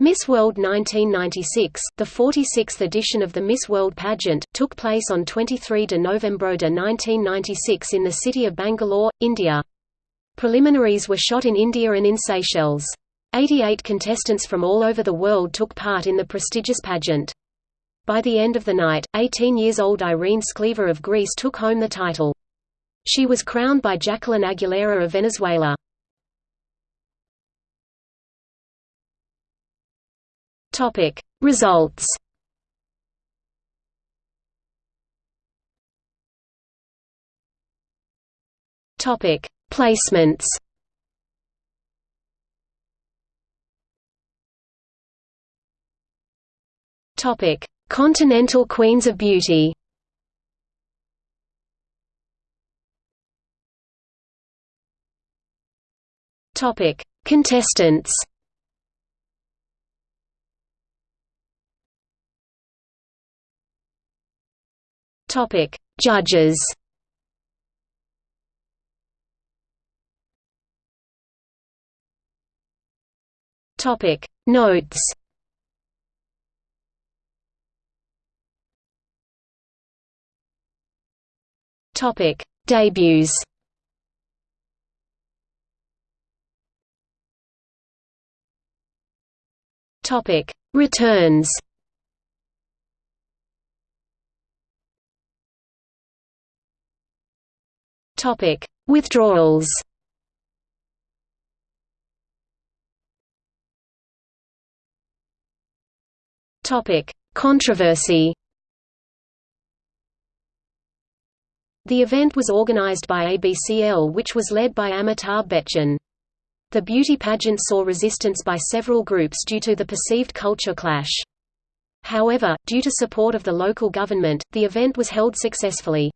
Miss World 1996, the 46th edition of the Miss World pageant, took place on 23 November 1996 in the city of Bangalore, India. Preliminaries were shot in India and in Seychelles. 88 contestants from all over the world took part in the prestigious pageant. By the end of the night, 18 years old Irene Skliva of Greece took home the title. She was crowned by Jacqueline Aguilera of Venezuela. Topic. Results Topic. Placements Topic. Continental Queens of Beauty Topic. Contestants Topic: Judges. Topic: Notes. Topic: Debuts. Topic: Returns. Topic: Withdrawals. Topic: Controversy. The event was organized by ABCL which was led by Amitabh Bachchan. The beauty pageant saw resistance by several groups due to the perceived culture clash. However, due to support of the local government, the event was held successfully.